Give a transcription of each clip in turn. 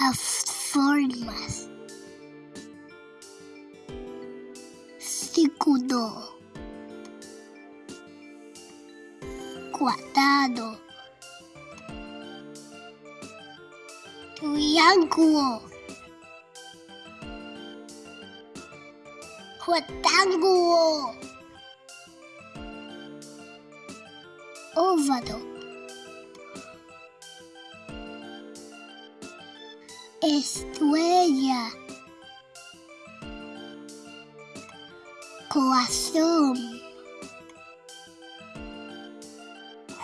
as formas. Círculo. Quadrado. Triângulo. Retângulo. Óvalo. Estrella. Corazón.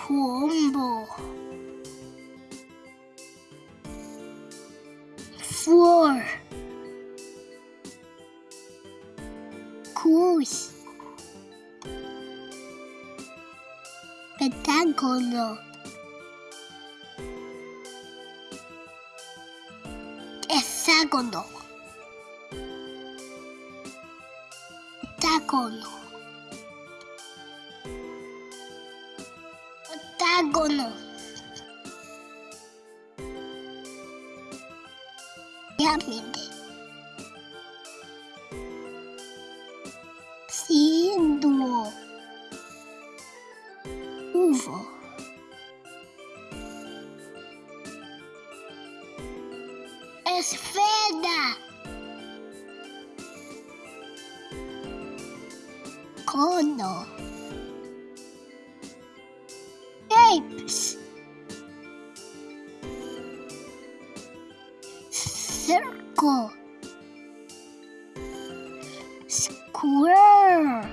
Rombo. Flor. Cruz. Pentágono. hexágono, hexágono, octágono, pirâmide, círculo, uvo. Esfera. Cono. Apes. Circle. Square.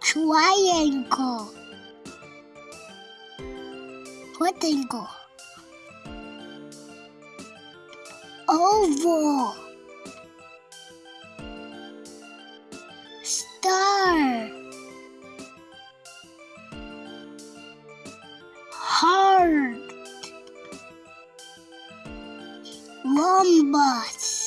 Triangle. Rectangle. Oval. Star. Heart. Rhombus.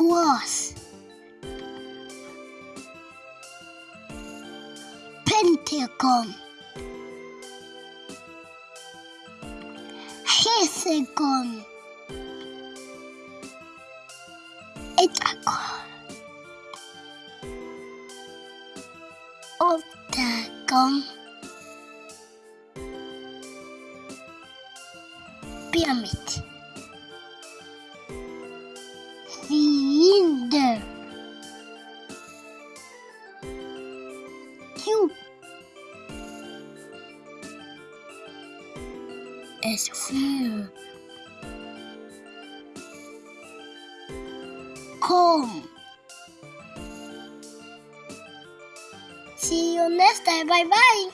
Cross. Pentagon. Hexagon. Hexagon. Octagon. Pyramid. Cylinder. Cube. Sphere. Cone. See you next time. Bye bye.